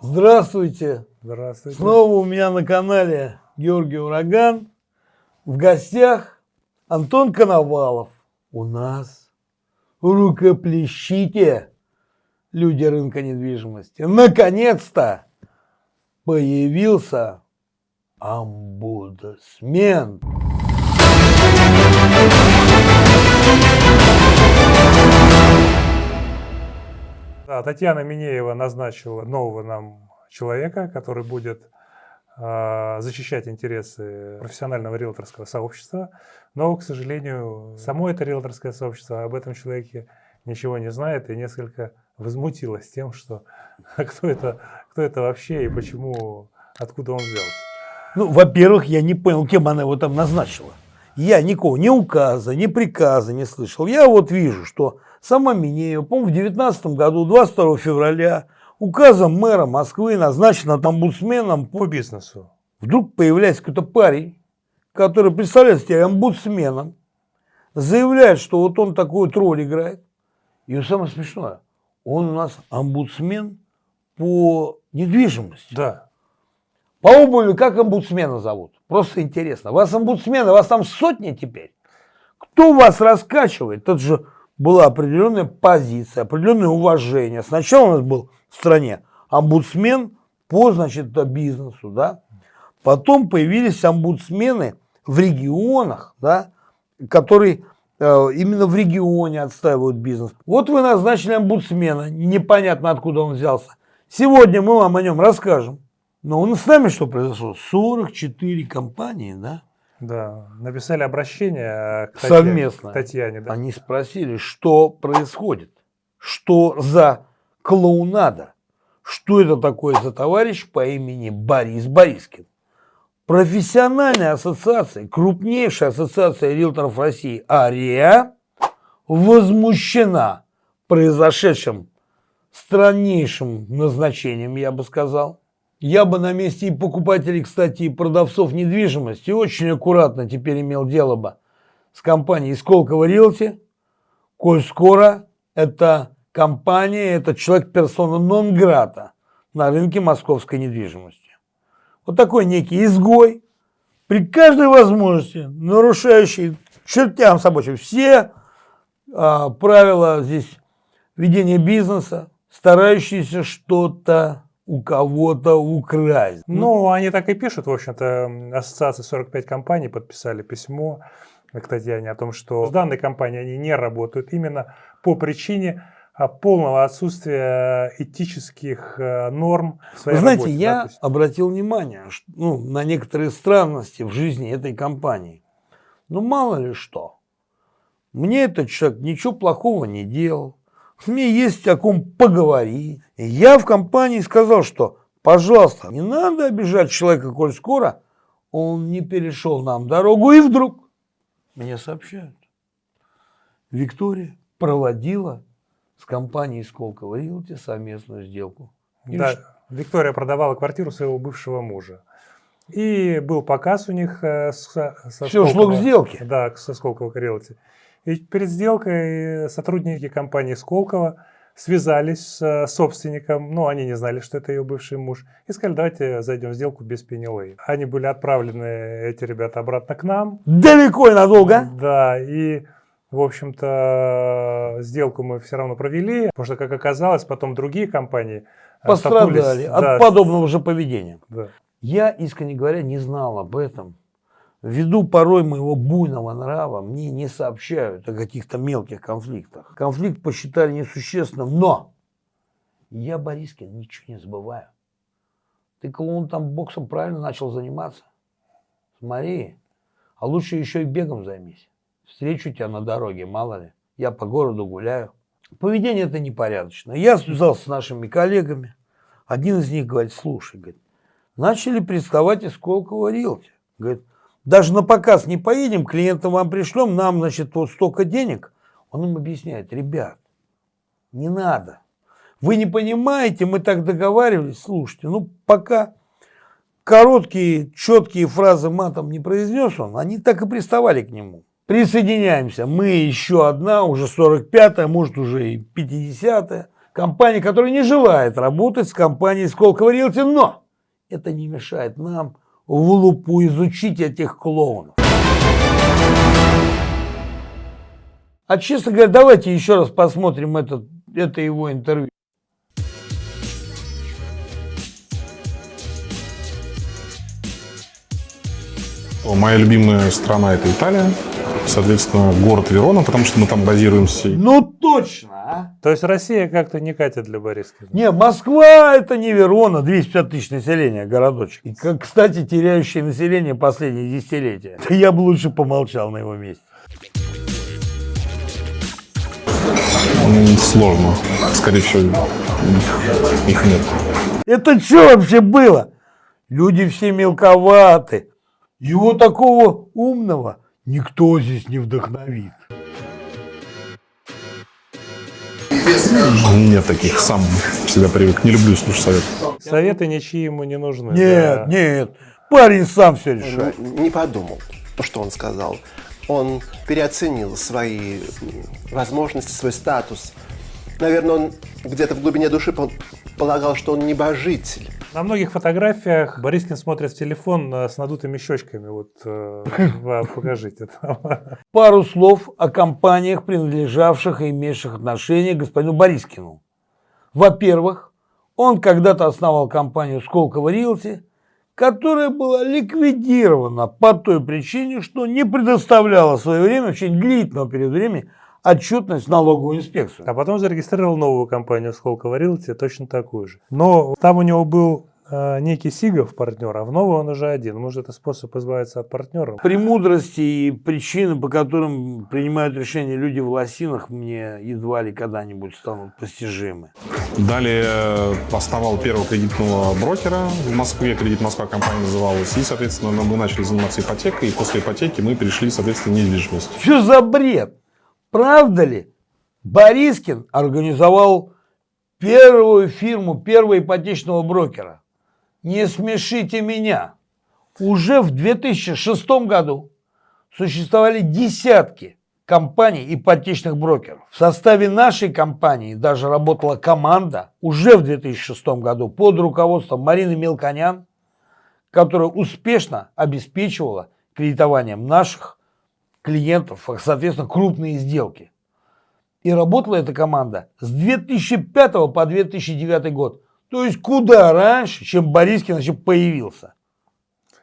Здравствуйте. Здравствуйте. Снова у меня на канале Георгий Ураган. В гостях Антон Коновалов. У нас рукоплещите, люди рынка недвижимости. Наконец-то появился омбудсмен. Да, Татьяна Минеева назначила нового нам человека, который будет э, защищать интересы профессионального риэлторского сообщества. Но, к сожалению, само это риэлторское сообщество об этом человеке ничего не знает и несколько возмутилась тем, что кто это, кто это вообще и почему, откуда он взялся. Ну, во-первых, я не понял, кем она его там назначила. Я никого, ни указа, ни приказа не слышал. Я вот вижу, что сама Минеева, по-моему, в 2019 году, 22 февраля, указом мэра Москвы назначена омбудсменом по бизнесу. Вдруг появляется какой-то парень, который представляет себя омбудсменом, заявляет, что вот он такой вот роль играет. И самое смешное, он у нас омбудсмен по недвижимости. Да. По обуви как омбудсмена зовут? Просто интересно. Вас омбудсмены, вас там сотни теперь. Кто вас раскачивает? Это же была определенная позиция, определенное уважение. Сначала у нас был в стране омбудсмен по, значит, бизнесу, да. Потом появились омбудсмены в регионах, да, которые э, именно в регионе отстаивают бизнес. Вот вы назначили омбудсмена, непонятно откуда он взялся. Сегодня мы вам о нем расскажем. Но у нас с нами что произошло? 44 компании, да? Да, написали обращение к Татьяне. Совместно. К Татьяне да. Они спросили, что происходит, что за клоунада, что это такое за товарищ по имени Борис Борискин. Профессиональная ассоциация, крупнейшая ассоциация риэлторов России АРИА возмущена произошедшим страннейшим назначением, я бы сказал, я бы на месте и покупателей, кстати, и продавцов недвижимости очень аккуратно теперь имел дело бы с компанией Сколково Риэлти, коль скоро это компания, это человек персона нон-грата на рынке московской недвижимости. Вот такой некий изгой, при каждой возможности нарушающий чертям собачьим все а, правила здесь ведения бизнеса, старающийся что-то у кого-то украсть. Ну, они так и пишут, в общем-то, ассоциация 45 компаний подписали письмо к Татьяне о том, что с данной компанией они не работают именно по причине а, полного отсутствия этических э, норм в своей знаете, работе, я да, обратил внимание ну, на некоторые странности в жизни этой компании. Ну, мало ли что. Мне этот человек ничего плохого не делал. Мне есть о ком поговорить. И я в компании сказал, что, пожалуйста, не надо обижать человека, коль скоро он не перешел нам дорогу. И вдруг мне сообщают. Виктория проводила с компанией Сколково Рилти совместную сделку. И да, что? Виктория продавала квартиру своего бывшего мужа. И был показ у них э, со, со Все шло к сделке. Да, со Сколково Realty. И перед сделкой сотрудники компании Сколково связались с собственником, ну, они не знали, что это ее бывший муж, и сказали, давайте зайдем в сделку без пенилей. Они были отправлены, эти ребята, обратно к нам. Далеко и надолго? Да, и, в общем-то, сделку мы все равно провели, потому что, как оказалось, потом другие компании пострадали от да, подобного же поведения. Да. Я, искренне говоря, не знал об этом. Ввиду порой моего буйного нрава мне не сообщают о каких-то мелких конфликтах. Конфликт посчитали несущественным, но я, Борискин, ничего не забываю. Ты, клоун, там боксом правильно начал заниматься? Смотри, а лучше еще и бегом займись. Встречу тебя на дороге, мало ли. Я по городу гуляю. Поведение это непорядочное. Я связался с нашими коллегами. Один из них говорит, слушай, говорит, начали приставать из Колково Рилти. Говорит, даже на показ не поедем, клиента вам пришлем, нам, значит, вот столько денег. Он им объясняет, ребят, не надо. Вы не понимаете, мы так договаривались, слушайте, ну пока короткие, четкие фразы матом не произнес он, они так и приставали к нему. Присоединяемся, мы еще одна, уже 45-я, может уже и 50-я Компания, которая не желает работать с компанией Сколково Realty, но это не мешает нам в лупу изучить этих клоунов. А честно говоря, давайте еще раз посмотрим этот, это его интервью. Моя любимая страна это Италия, соответственно, город Верона, потому что мы там базируемся. Ну точно, а? То есть Россия как-то не катит для Борискина? Не, Москва это не Верона, 250 тысяч населения, городочек. И, как, кстати, теряющее население последние десятилетия. Я бы лучше помолчал на его месте. Сложно. Скорее всего, их, их нет. Это что вообще было? Люди все мелковаты. Его такого умного никто здесь не вдохновит. Нет таких, сам всегда привык. Не люблю слушать советы. Советы ничьи ему не нужны. Нет, да. нет. Парень сам все решает. Он не подумал, что он сказал. Он переоценил свои возможности, свой статус. Наверное, он где-то в глубине души полагал, что он небожитель. На многих фотографиях Борискин смотрит в телефон э, с надутыми щечками. Вот э, покажите. Пару слов о компаниях, принадлежавших и имевших отношение к господину Борискину. Во-первых, он когда-то основал компанию Сколково Рилти, которая была ликвидирована по той причине, что не предоставляла в свое время, в течение длительного периода времени, отчетность в налоговую инспекцию. А потом зарегистрировал новую компанию Сколково Realty, точно такую же. Но там у него был э, некий Сигов партнер, а в новую он уже один. Может, это способ избавиться от партнеров? Премудрости и причины, по которым принимают решения люди в лосинах, мне едва ли когда-нибудь станут постижимы. Далее э, основал первого кредитного брокера в Москве, Кредит Москва компания называлась, и, соответственно, мы начали заниматься ипотекой, и после ипотеки мы перешли, соответственно, в недвижимость. Что за бред? Правда ли? Борискин организовал первую фирму первого ипотечного брокера. Не смешите меня. Уже в 2006 году существовали десятки компаний ипотечных брокеров. В составе нашей компании даже работала команда уже в 2006 году под руководством Марины Мелконян, которая успешно обеспечивала кредитованием наших клиентов, соответственно, крупные сделки. И работала эта команда с 2005 по 2009 год. То есть куда раньше, чем Борискин вообще появился.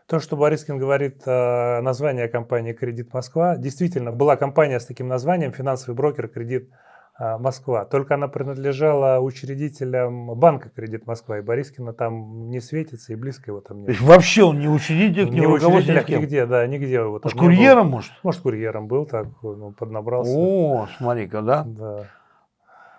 То, что Борискин говорит э, название компании «Кредит Москва», действительно, была компания с таким названием «Финансовый брокер Кредит а, Москва. Только она принадлежала учредителям банка «Кредит Москва», и Борискина там не светится, и близко его там нет. вообще он не учредитель, не, не учредитель, нигде, да, нигде. его может, курьером, был. может? Может, курьером был, так, ну, поднабрался. О, смотри-ка, да? Да.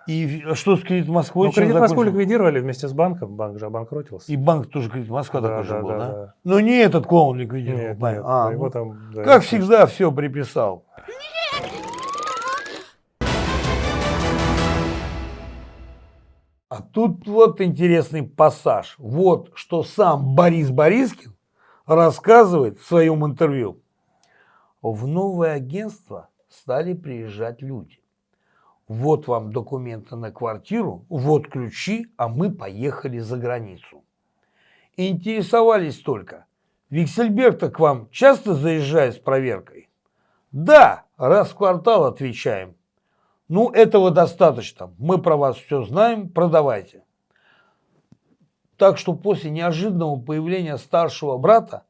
И что с «Кредит Москвой»? Ну, «Кредит Москву» ликвидировали вместе с банком, банк же обанкротился. И банк тоже «Кредит Москва» да, такой да, же был, да? да? да. Но не этот клоун ликвидировал. Нет, нет, а, его ну, там, да, как всегда, все приписал. Тут вот интересный пассаж. Вот что сам Борис Борискин рассказывает в своем интервью. В новое агентство стали приезжать люди. Вот вам документы на квартиру, вот ключи, а мы поехали за границу. Интересовались только, Виксельберг-то к вам часто заезжает с проверкой? Да, раз в квартал отвечаем. Ну, этого достаточно. Мы про вас все знаем, продавайте. Так что после неожиданного появления старшего брата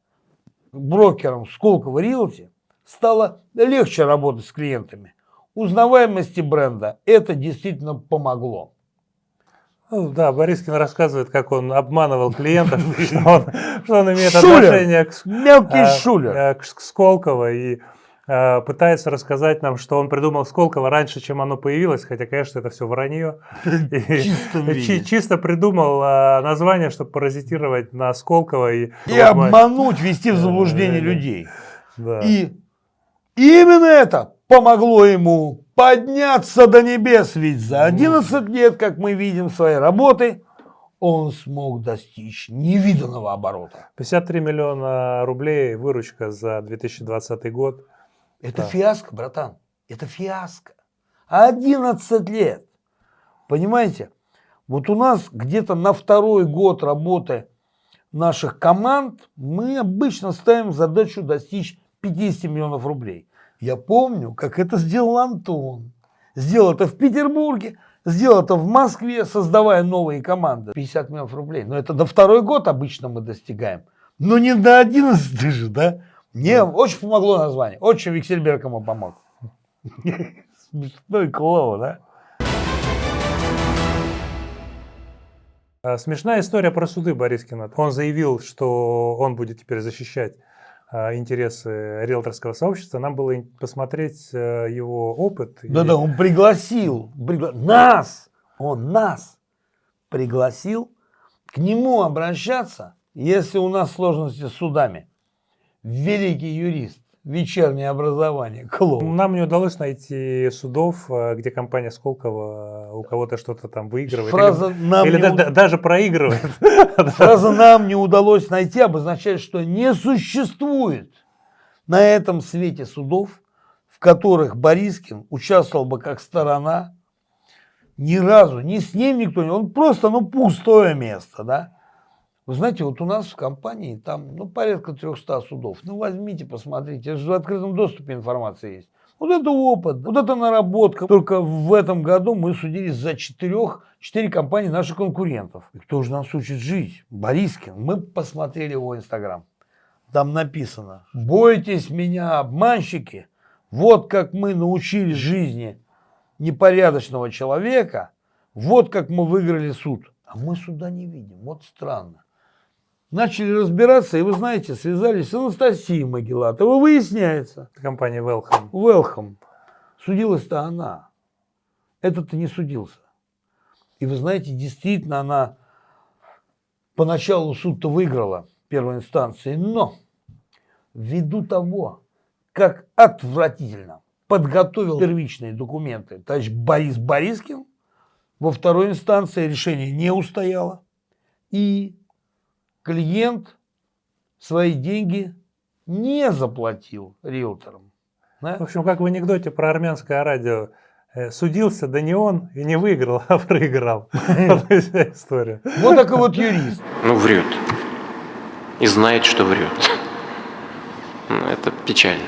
брокером Сколково Рилти стало легче работать с клиентами. Узнаваемости бренда это действительно помогло. Ну, да, Борискин рассказывает, как он обманывал клиентов, что он, что он имеет отношение к, мелкий а, шулер. к Сколково и пытается расказать нам, что он придумал Сколково раньше, чем оно появилось, хотя, конечно, это все вранье. Чисто придумал э, название, чтобы паразитировать на Сколково. И, и обмануть, ввести в заблуждение людей. И именно это помогло ему подняться до небес, ведь за 11 лет, как мы видим своей работы, он смог достичь невиданного оборота. 53 миллиона рублей выручка за 2020 год. Это да. фиаско, братан. Это фиаско. 11 лет. Понимаете? Вот у нас где-то на второй год работы наших команд мы обычно ставим задачу достичь 50 миллионов рублей. Я помню, как это сделал Антон. Сделал это в Петербурге, сделал это в Москве, создавая новые команды. 50 миллионов рублей. Но это до второй год обычно мы достигаем. Но не до 11 же, да? Мне очень помогло название. Очень Виксельберг ему помог. Смешной клоун, да? А, Смешная история про суды Борискина. Он заявил, что он будет теперь защищать а, интересы риэлторского сообщества. Нам было посмотреть э, его опыт. И- Да-да, он пригласил пригла- нас, он нас пригласил к нему обращаться, если у нас сложности с судами. Великий юрист, вечернее образование, клоун. Нам не удалось найти судов, э, где компания Сколково у кого-то что-то там выигрывает. Фраза или нам, или не, да- у- да- даже проигрывает. фраза «нам не удалось найти» обозначает, что не существует на этом свете судов, в которых Борискин участвовал бы как сторона, ни разу, ни с ним никто не... Он просто, ну, пустое место, да? Вы знаете, вот у нас в компании там, ну, порядка 300 судов. Ну, возьмите, посмотрите, в открытом доступе информация есть. Вот это опыт, вот это наработка. Только в этом году мы судились за четырех, четыре компании наших конкурентов. И кто же нас учит жить? Борискин. Мы посмотрели его инстаграм. Там написано, бойтесь меня, обманщики. Вот как мы научили жизни непорядочного человека, вот как мы выиграли суд. А мы суда не видим. Вот странно. Начали разбираться, и вы знаете, связались с Анастасией Магеллатовой. Выясняется, Компания Welcome. Велхам. Судилась-то она. Этот-то не судился. И вы знаете, действительно, она поначалу суд-то выиграла первой инстанции, но ввиду того, как отвратительно подготовил первичные документы товарищ Борис Борискин, во второй инстанции решение не устояло, и клиент свои деньги не заплатил риэлторам. Да? В общем, как в анекдоте про армянское радио. э, Судился, да не он, и не выиграл, а проиграл. Вот и вся история. Вот такой вот юрист. Ну, врет. И знает, что врет. Ну, Это печально.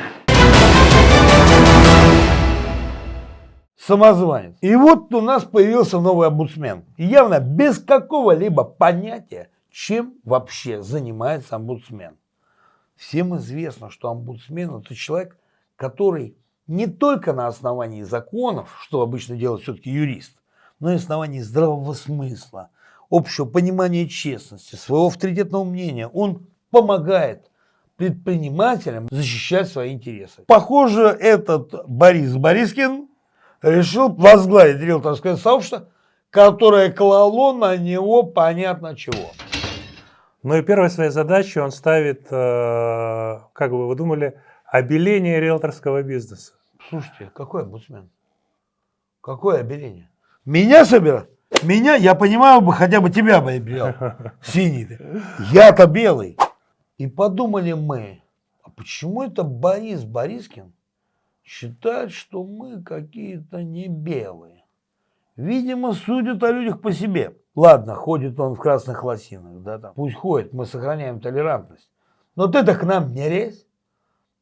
самозванец. И вот у нас появился новый омбудсмен. И явно без какого-либо понятия, чем вообще занимается омбудсмен. Всем известно, что омбудсмен это человек, который не только на основании законов, что обычно делает все-таки юрист, но и на основании здравого смысла, общего понимания честности, своего авторитетного мнения. Он помогает предпринимателям защищать свои интересы. Похоже, этот Борис Борискин решил возглавить риэлторское сообщество, которое клало на него понятно чего. Ну и первой своей задачей он ставит, э, как бы вы думали, обеление риэлторского бизнеса. Слушайте, какой омбудсмен? Какое обеление? Меня собирать? Меня, я понимаю бы, хотя бы тебя бы обелял. Синий ты. Я-то белый. И подумали мы, а почему это Борис Борискин считает, что мы какие-то не белые? Видимо, судят о людях по себе. Ладно, ходит он в красных лосинах, да, там. Пусть ходит, мы сохраняем толерантность. Но ты-то к нам не лезь.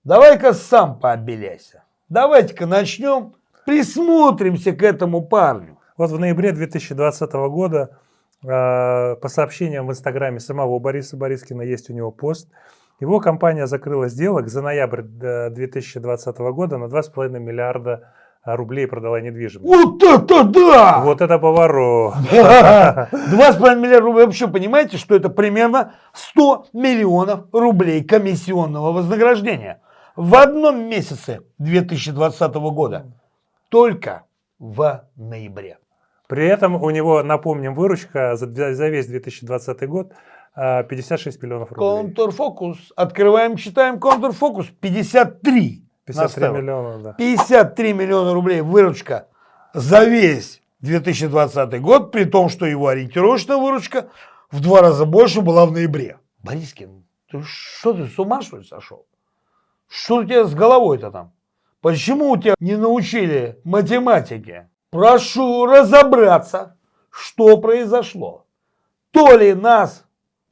Давай-ка сам пообеляйся. Давайте-ка начнем, присмотримся к этому парню. Вот в ноябре 2020 года э, по сообщениям в инстаграме самого Бориса Борискина есть у него пост. Его компания закрыла сделок за ноябрь э, 2020 года на 2,5 миллиарда рублей продала недвижимость. Вот это да! Вот это поворот. Два с половиной миллиарда рублей. Вы вообще понимаете, что это примерно 100 миллионов рублей комиссионного вознаграждения в одном месяце 2020 года. Только в ноябре. При этом у него, напомним, выручка за, за весь 2020 год э, 56 миллионов рублей. Контрфокус. Открываем, читаем контрфокус. 53. 53 наставил. миллиона, да. 53 миллиона рублей выручка за весь 2020 год, при том, что его ориентировочная выручка в два раза больше была в ноябре. Борискин, ты что ты с ума что ли сошел? Что у тебя с головой-то там? Почему у тебя не научили математике? Прошу разобраться, что произошло? То ли нас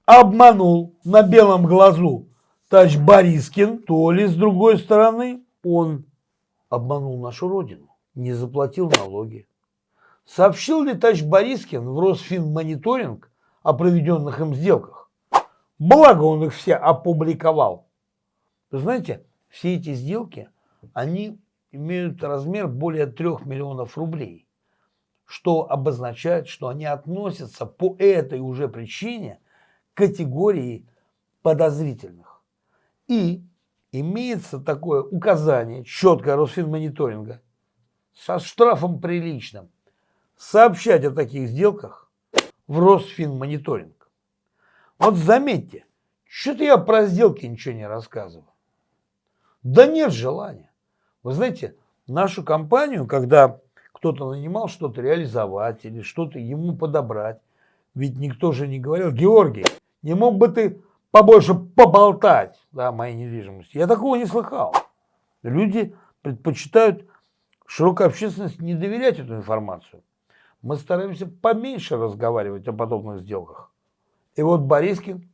обманул на белом глазу тач Борискин, то ли с другой стороны он обманул нашу родину, не заплатил налоги. Сообщил ли тач Борискин в Росфинмониторинг о проведенных им сделках? Благо он их все опубликовал. Вы знаете, все эти сделки, они имеют размер более 3 миллионов рублей, что обозначает, что они относятся по этой уже причине к категории подозрительных. И имеется такое указание, четкое Росфинмониторинга, со штрафом приличным, сообщать о таких сделках в Росфинмониторинг. Вот заметьте, что-то я про сделки ничего не рассказываю. Да нет желания. Вы знаете, нашу компанию, когда кто-то нанимал что-то реализовать или что-то ему подобрать, ведь никто же не говорил, Георгий, не мог бы ты побольше поболтать да, моей недвижимости. Я такого не слыхал. Люди предпочитают широкой общественности не доверять эту информацию. Мы стараемся поменьше разговаривать о подобных сделках. И вот Борискин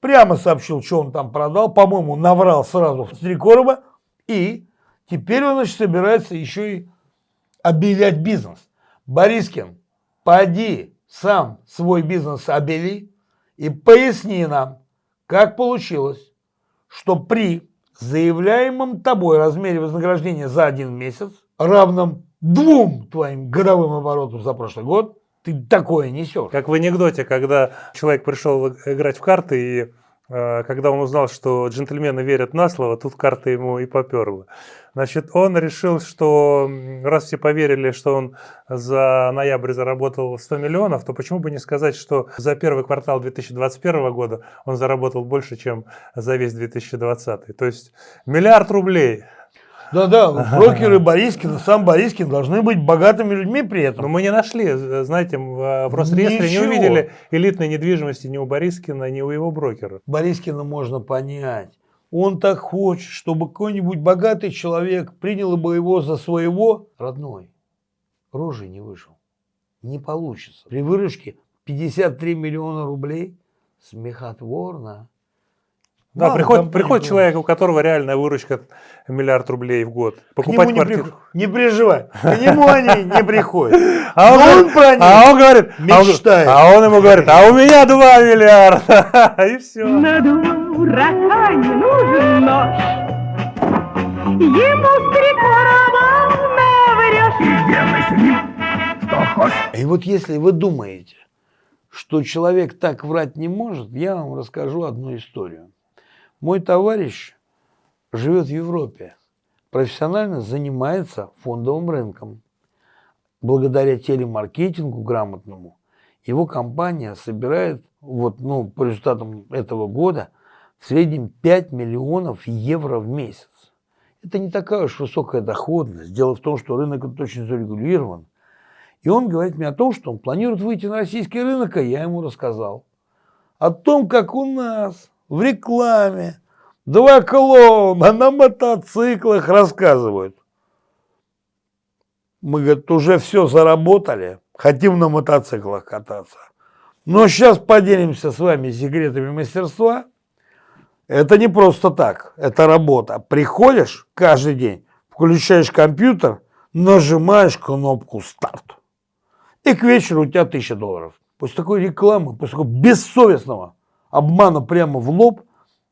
прямо сообщил, что он там продал, по-моему, наврал сразу в три и теперь он значит, собирается еще и объявлять бизнес. Борискин, поди сам свой бизнес обели и поясни нам, как получилось, что при заявляемом тобой размере вознаграждения за один месяц, равном двум твоим годовым оборотам за прошлый год, ты такое несешь. Как в анекдоте, когда человек пришел играть в карты, и когда он узнал, что джентльмены верят на слово, тут карта ему и поперла. Значит, он решил, что раз все поверили, что он за ноябрь заработал 100 миллионов, то почему бы не сказать, что за первый квартал 2021 года он заработал больше, чем за весь 2020. То есть миллиард рублей. Да-да, брокеры Борискина, сам Борискин должны быть богатыми людьми при этом. Но мы не нашли, знаете, в Росреестре не увидели элитной недвижимости ни у Борискина, ни у его брокера. Борискина можно понять. Он так хочет, чтобы какой-нибудь богатый человек принял бы его за своего родной. Рожей не вышел. Не получится. При выручке 53 миллиона рублей смехотворно. Да, Мало приходит, приходит человек, у которого реальная выручка миллиард рублей в год. Покупать не квартиру. При... Не переживай, к нему они не приходят. А он, он про них а он говорит, мечтает. А он, а он ему говорит, а у меня 2 миллиарда. И все. На дурака не нужен нож. Ему с наврешь. И делай с ним, что хочешь. И вот если вы думаете, что человек так врать не может, я вам расскажу одну историю. Мой товарищ живет в Европе, профессионально занимается фондовым рынком. Благодаря телемаркетингу грамотному его компания собирает вот, ну, по результатам этого года в среднем 5 миллионов евро в месяц. Это не такая уж высокая доходность. Дело в том, что рынок этот очень зарегулирован. И он говорит мне о том, что он планирует выйти на российский рынок, а я ему рассказал. О том, как у нас в рекламе два клоуна на мотоциклах рассказывают. Мы, говорит, уже все заработали, хотим на мотоциклах кататься. Но сейчас поделимся с вами секретами мастерства. Это не просто так, это работа. Приходишь каждый день, включаешь компьютер, нажимаешь кнопку «Старт». И к вечеру у тебя тысяча долларов. После такой рекламы, после такого бессовестного обмана прямо в лоб,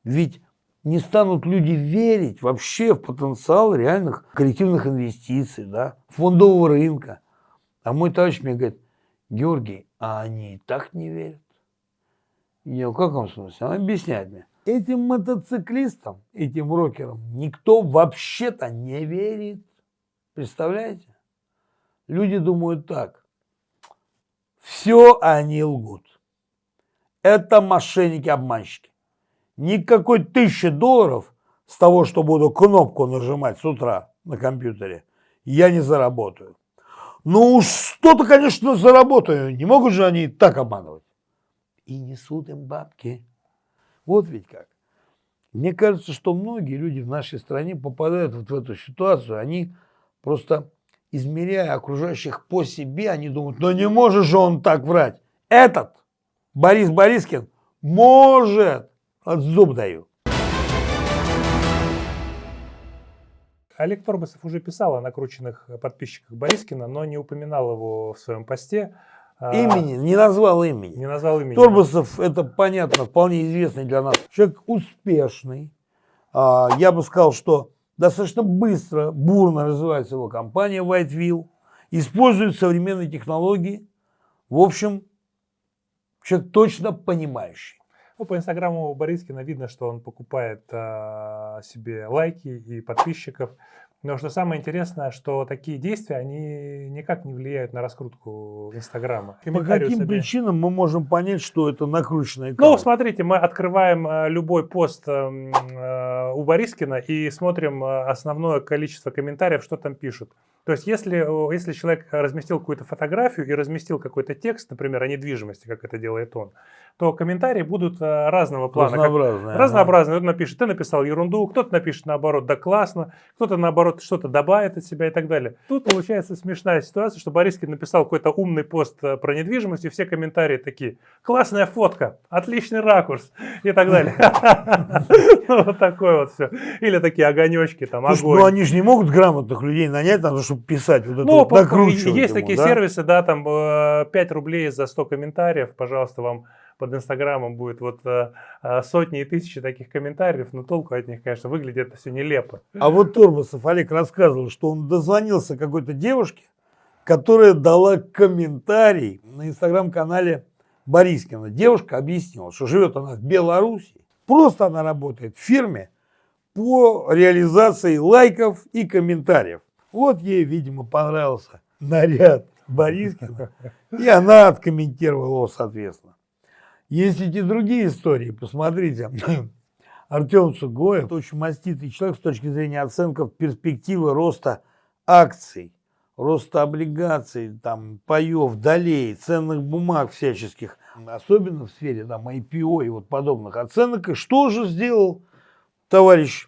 ведь не станут люди верить вообще в потенциал реальных коллективных инвестиций, да, фондового рынка. А мой товарищ мне говорит, Георгий, а они и так не верят. Я в каком смысле? Он объясняет мне. Этим мотоциклистам, этим рокерам никто вообще-то не верит. Представляете? Люди думают так. Все они лгут. Это мошенники-обманщики. Никакой тысячи долларов с того, что буду кнопку нажимать с утра на компьютере, я не заработаю. Ну уж что-то, конечно, заработаю. Не могут же они так обманывать. И несут им бабки. Вот ведь как. Мне кажется, что многие люди в нашей стране попадают вот в эту ситуацию. Они просто измеряя окружающих по себе, они думают, ну не может же он так врать. Этот, Борис Борискин, может. От зуб даю. Олег Торбасов уже писал о накрученных подписчиках Борискина, но не упоминал его в своем посте. А, имени, не назвал имени. Не назвал имени. Торбасов, это понятно, вполне известный для нас. Человек успешный. А, я бы сказал, что достаточно быстро, бурно развивается его компания Whiteville. Использует современные технологии. В общем, человек точно понимающий. Ну, по инстаграму Борискина видно, что он покупает э, себе лайки и подписчиков. Но что самое интересное, что такие действия, они никак не влияют на раскрутку Инстаграма. По каким себе... причинам мы можем понять, что это накрученный аккаунт? Ну, смотрите, мы открываем э, любой пост э, у Борискина и смотрим основное количество комментариев, что там пишут. То есть, если, если человек разместил какую-то фотографию и разместил какой-то текст, например, о недвижимости, как это делает он, то комментарии будут э, разного плана. Разнообразные. Как, разнообразные. Кто-то напишет, ты написал ерунду, кто-то напишет наоборот, да классно, кто-то наоборот что-то добавит от себя и так далее. Тут получается смешная ситуация, что Борискин написал какой-то умный пост э, про недвижимость, и все комментарии такие, классная фотка, отличный ракурс и так далее. Вот такое вот все. Или такие огонечки, там, огонь. Ну они же не могут грамотных людей нанять, надо, чтобы писать вот это ну, накручивать Есть такие сервисы, да, там 5 э, рублей за 100 комментариев, пожалуйста, вам под Инстаграмом будет вот э, э, сотни и тысячи таких комментариев, но толку от них, конечно, выглядит это все нелепо. А вот Турбасов Олег рассказывал, что он дозвонился какой-то девушке, которая дала комментарий на Инстаграм-канале Борискина. Девушка объяснила, что живет она в Беларуси, просто она работает в фирме по реализации лайков и комментариев. Вот ей, видимо, понравился наряд Борискина, и она откомментировала его соответственно. Есть эти другие истории, посмотрите. Артем Сугоев очень маститый человек с точки зрения оценков перспективы роста акций, роста облигаций, там, паев, долей, ценных бумаг всяческих, особенно в сфере там, IPO и вот подобных оценок. И что же сделал товарищ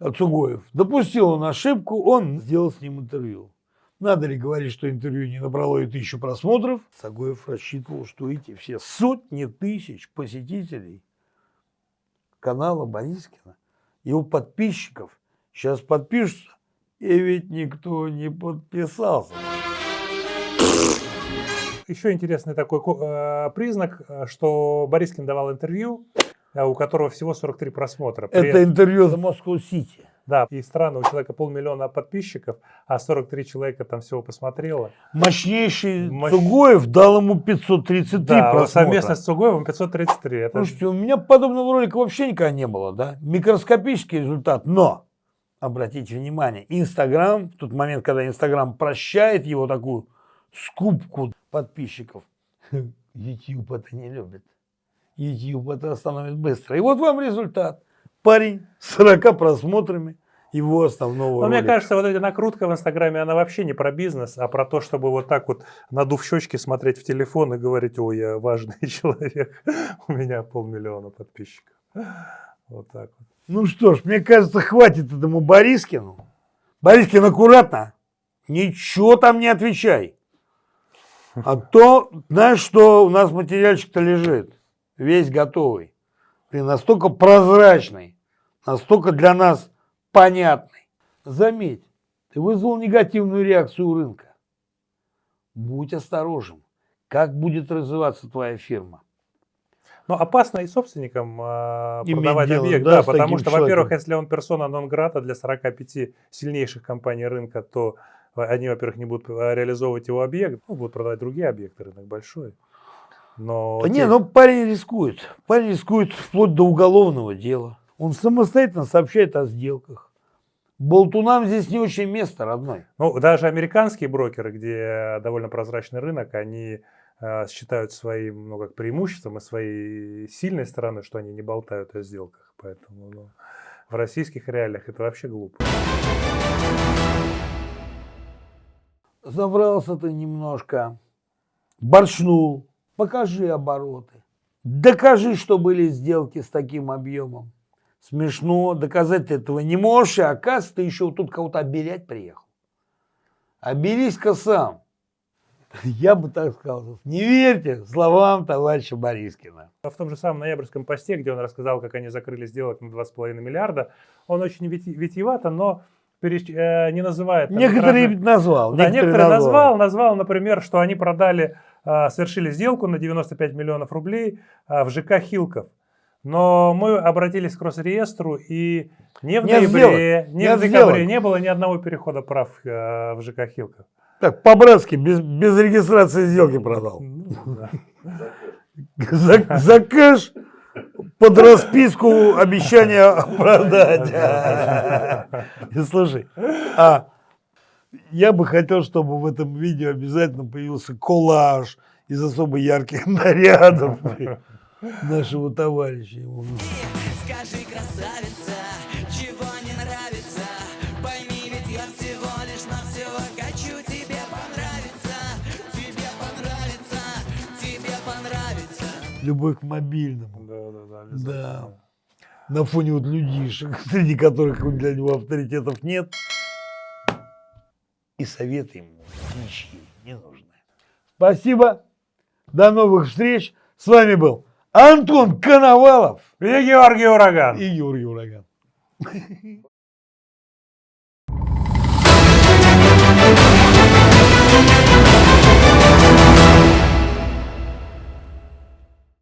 Цугоев? Допустил он ошибку, он сделал с ним интервью. Надо ли говорить, что интервью не набрало и тысячу просмотров? Сагоев рассчитывал, что эти все сотни тысяч посетителей канала Борискина, его подписчиков, сейчас подпишутся, и ведь никто не подписался. Еще интересный такой э, признак, э, что Борискин давал интервью, у которого всего 43 просмотра. При... Это интервью за Москву-Сити. Да, и странно, у человека полмиллиона подписчиков, а 43 человека там всего посмотрело. Мощнейший Мощ... Цугоев дал ему 533 да, просмотра. совместно с Цугоевым 533. Это... Слушайте, у меня подобного ролика вообще никогда не было, да? Микроскопический результат, но, обратите внимание, Инстаграм, в тот момент, когда Инстаграм прощает его такую скупку подписчиков, YouTube это не любит. YouTube это остановит быстро. И вот вам результат парень с 40 просмотрами его основного Но мне кажется, вот эта накрутка в Инстаграме, она вообще не про бизнес, а про то, чтобы вот так вот надув щечки смотреть в телефон и говорить, ой, я важный человек, у меня полмиллиона подписчиков. Вот так вот. Ну что ж, мне кажется, хватит этому Борискину. Борискин, аккуратно. Ничего там не отвечай. А то, знаешь, что у нас материальчик-то лежит. Весь готовый. Ты настолько прозрачный, настолько для нас понятный. Заметь, ты вызвал негативную реакцию рынка. Будь осторожен, как будет развиваться твоя фирма. Но опасно и собственникам э, продавать дело, объект, да, да потому что, во-первых, если он персона нон-грата для 45 сильнейших компаний рынка, то они, во-первых, не будут реализовывать его объект, ну, будут продавать другие объекты, рынок большой. Но да те... не, ну парень рискует. Парень рискует вплоть до уголовного дела. Он самостоятельно сообщает о сделках. Болтунам здесь не очень место, родной. Ну, даже американские брокеры, где довольно прозрачный рынок, они э, считают своим, ну, как преимуществом и своей сильной стороной, что они не болтают о сделках. Поэтому ну, в российских реалиях это вообще глупо. Забрался ты немножко, борчнул. Покажи обороты. Докажи, что были сделки с таким объемом. Смешно, доказать ты этого не можешь, и оказывается, ты еще тут кого-то обелять приехал. Обелись-ка сам. Я бы так сказал. Не верьте словам товарища Борискина. В том же самом ноябрьском посте, где он рассказал, как они закрыли сделок на 2,5 миллиарда, он очень вити- витиевато, но переч- э, не называет... там Некоторые разных- назвал. Да, некоторые назвал, назвал, например, что они продали, совершили сделку на 95 миллионов рублей а, в ЖК Хилков. Но мы обратились к Росреестру, и ни в Нет ноябре, сделок, ни нет в декабре сделок. не было ни одного перехода прав э, в ЖК Хилков. Так, по-братски, без, без регистрации сделки продал. Ну, да. За, за кэш под расписку обещания продать. Слушай, а я бы хотел, чтобы в этом видео обязательно появился коллаж из особо ярких нарядов нашего товарища. Скажи, красавица, чего не нравится Пойми, ведь я всего лишь навсего хочу тебе понравиться Тебе понравится, тебе понравится Любовь к мобильному. Да, да, да, Да. На фоне вот людишек, среди которых для него авторитетов нет. И советы ему ничьи не нужны. Спасибо. До новых встреч. С вами был Антон Коновалов И Георгий Ураган. и Юрий Ураган.